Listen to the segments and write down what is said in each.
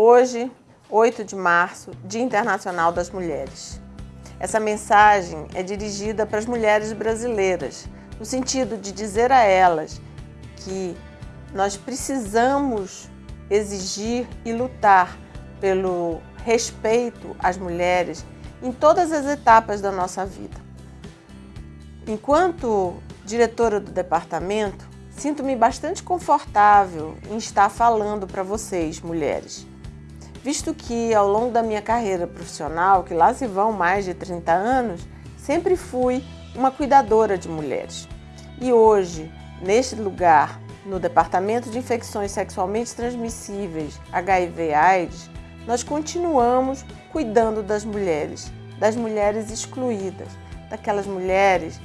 Hoje, 8 de março, Dia Internacional das Mulheres. Essa mensagem é dirigida para as mulheres brasileiras, no sentido de dizer a elas que nós precisamos exigir e lutar pelo respeito às mulheres em todas as etapas da nossa vida. Enquanto diretora do departamento, sinto-me bastante confortável em estar falando para vocês, mulheres, visto que ao longo da minha carreira profissional, que lá se vão mais de 30 anos, sempre fui uma cuidadora de mulheres. E hoje, neste lugar, no Departamento de Infecções Sexualmente Transmissíveis, HIV/AIDS, nós continuamos cuidando das mulheres, das mulheres excluídas, daquelas mulheres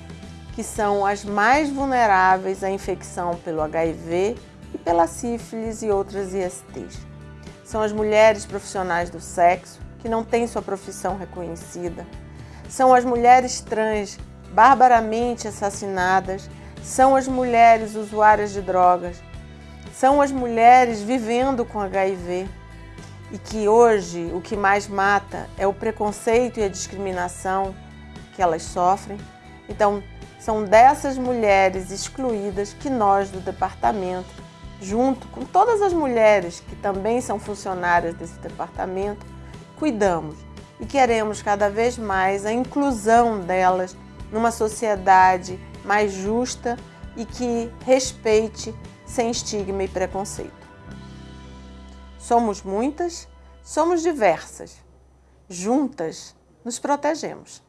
que são as mais vulneráveis à infecção pelo HIV e pela sífilis e outras ISTs. São as mulheres profissionais do sexo que não têm sua profissão reconhecida. São as mulheres trans barbaramente assassinadas. São as mulheres usuárias de drogas. São as mulheres vivendo com HIV. E que hoje o que mais mata é o preconceito e a discriminação que elas sofrem. Então, são dessas mulheres excluídas que nós do departamento, junto com todas as mulheres que também são funcionárias desse departamento, cuidamos e queremos cada vez mais a inclusão delas numa sociedade mais justa e que respeite sem estigma e preconceito. Somos muitas, somos diversas. Juntas nos protegemos.